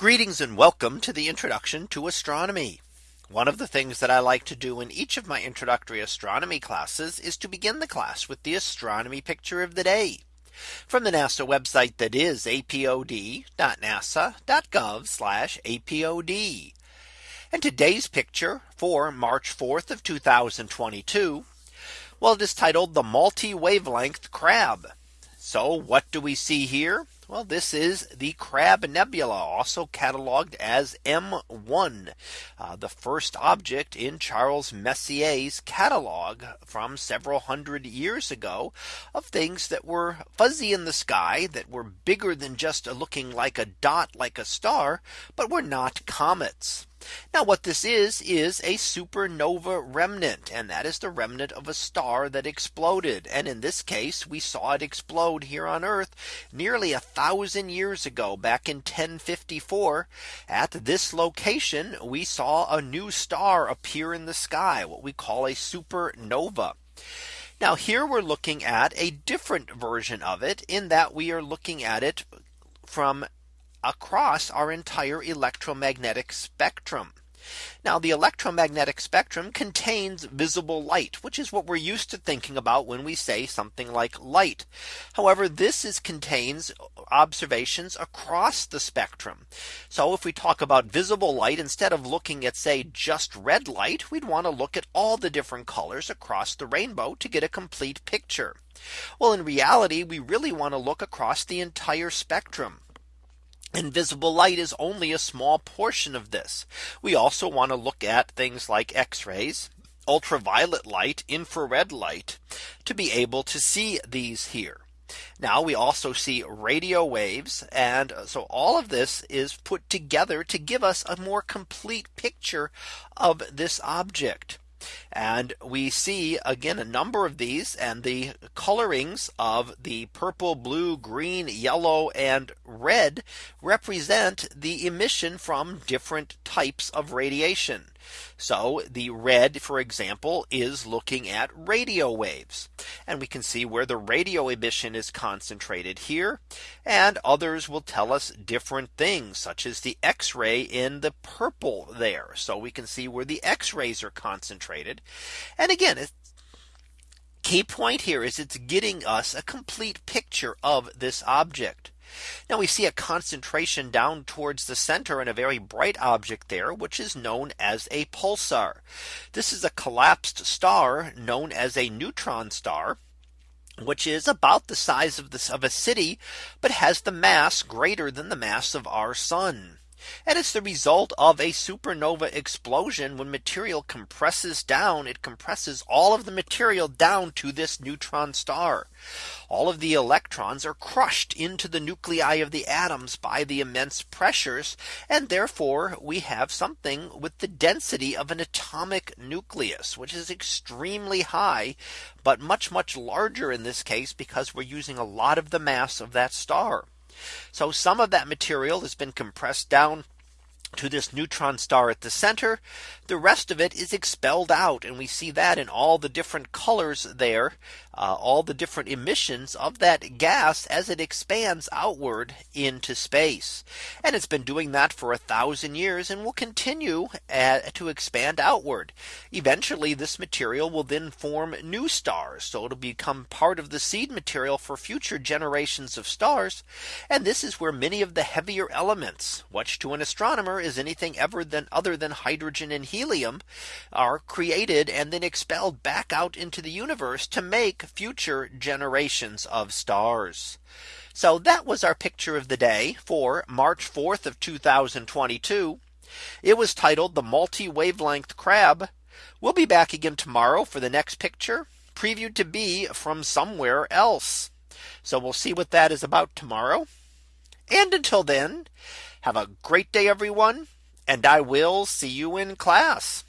Greetings and welcome to the introduction to astronomy. One of the things that I like to do in each of my introductory astronomy classes is to begin the class with the astronomy picture of the day from the NASA website that is apod.nasa.gov apod. And today's picture for March 4th of 2022. Well, it is titled the multi wavelength crab. So what do we see here? Well, this is the Crab Nebula, also cataloged as M1, uh, the first object in Charles Messier's catalog from several hundred years ago of things that were fuzzy in the sky that were bigger than just looking like a dot like a star, but were not comets. Now what this is is a supernova remnant and that is the remnant of a star that exploded and in this case we saw it explode here on Earth nearly a thousand years ago back in 1054 at this location we saw a new star appear in the sky what we call a supernova. Now here we're looking at a different version of it in that we are looking at it from across our entire electromagnetic spectrum. Now the electromagnetic spectrum contains visible light, which is what we're used to thinking about when we say something like light. However, this is contains observations across the spectrum. So if we talk about visible light, instead of looking at say just red light, we'd want to look at all the different colors across the rainbow to get a complete picture. Well, in reality, we really want to look across the entire spectrum. Invisible light is only a small portion of this. We also want to look at things like x rays, ultraviolet light, infrared light to be able to see these here. Now we also see radio waves. And so all of this is put together to give us a more complete picture of this object. And we see again a number of these and the colorings of the purple, blue, green, yellow and red represent the emission from different types of radiation. So the red, for example, is looking at radio waves. And we can see where the radio emission is concentrated here. And others will tell us different things such as the X ray in the purple there. So we can see where the X rays are concentrated. And again, key point here is it's getting us a complete picture of this object. Now we see a concentration down towards the center and a very bright object there, which is known as a pulsar. This is a collapsed star known as a neutron star which is about the size of this of a city, but has the mass greater than the mass of our sun. And it's the result of a supernova explosion when material compresses down it compresses all of the material down to this neutron star. All of the electrons are crushed into the nuclei of the atoms by the immense pressures. And therefore we have something with the density of an atomic nucleus, which is extremely high, but much, much larger in this case, because we're using a lot of the mass of that star. So some of that material has been compressed down to this neutron star at the center. The rest of it is expelled out. And we see that in all the different colors there, uh, all the different emissions of that gas as it expands outward into space. And it's been doing that for a thousand years and will continue uh, to expand outward. Eventually, this material will then form new stars. So it'll become part of the seed material for future generations of stars. And this is where many of the heavier elements, which to an astronomer is anything ever than other than hydrogen and helium are created and then expelled back out into the universe to make future generations of stars. So that was our picture of the day for March 4th of 2022. It was titled the multi wavelength crab. We'll be back again tomorrow for the next picture previewed to be from somewhere else. So we'll see what that is about tomorrow. And until then, have a great day, everyone. And I will see you in class.